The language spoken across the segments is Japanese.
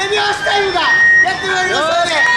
手拍子タイムがやってまいりますので。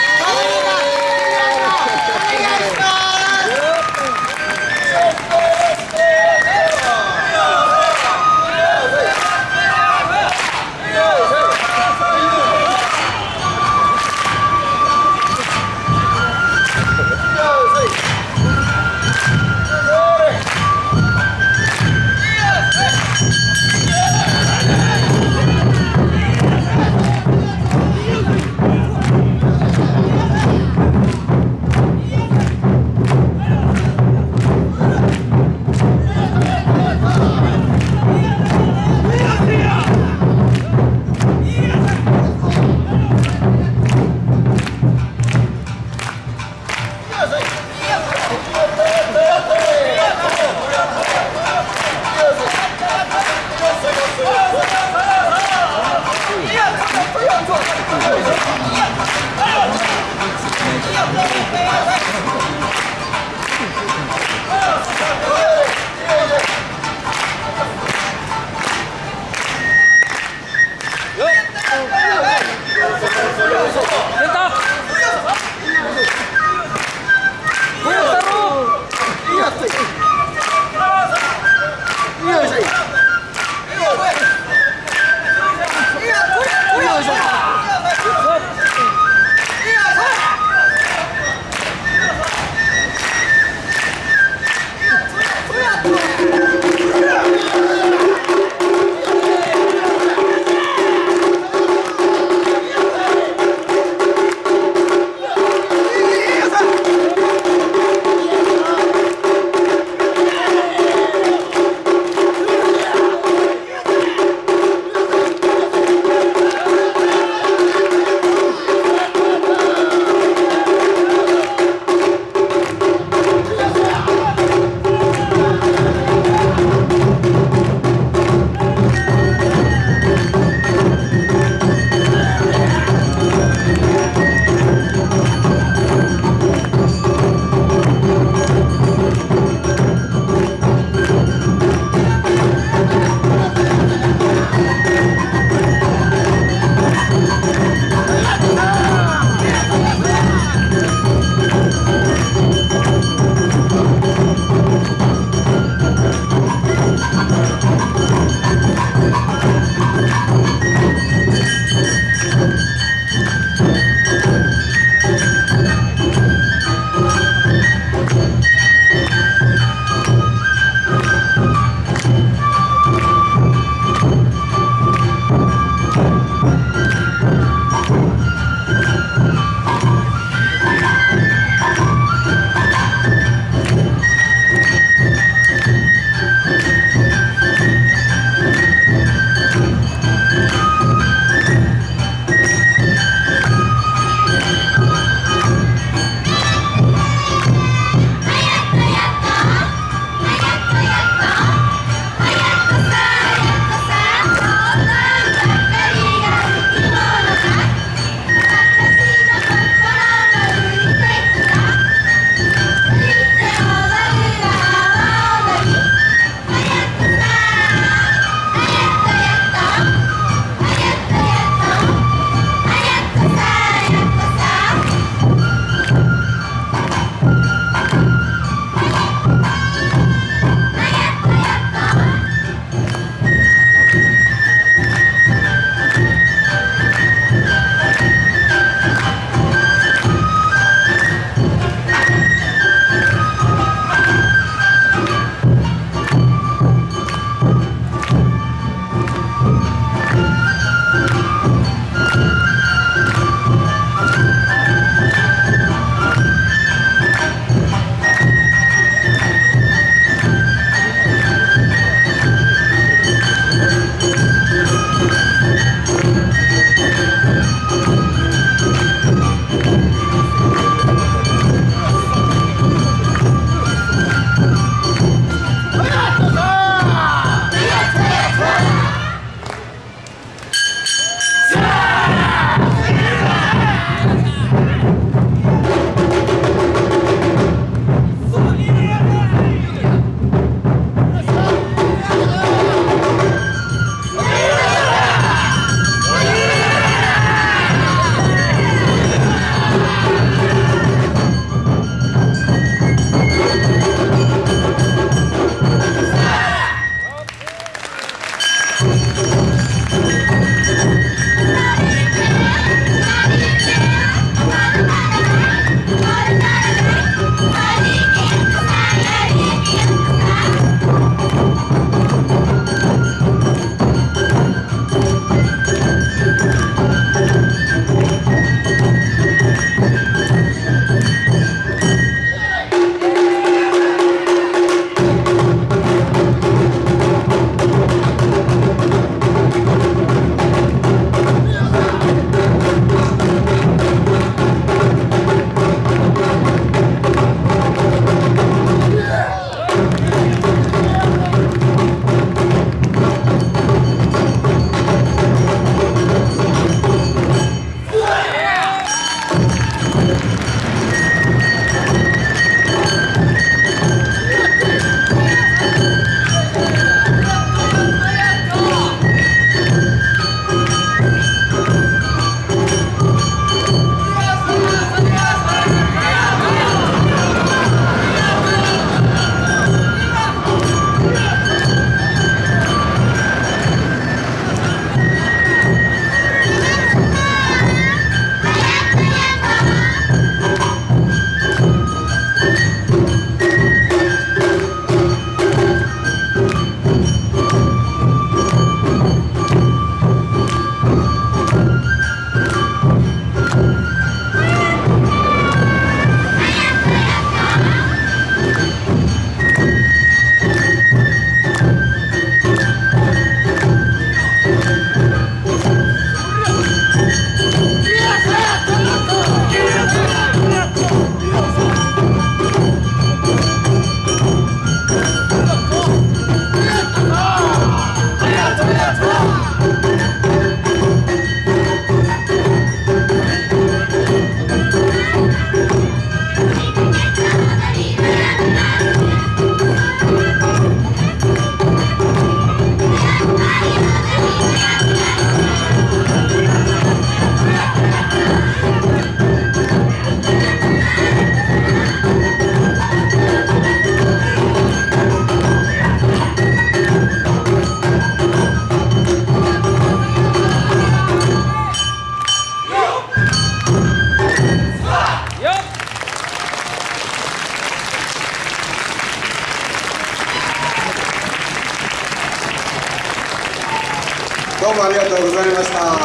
ました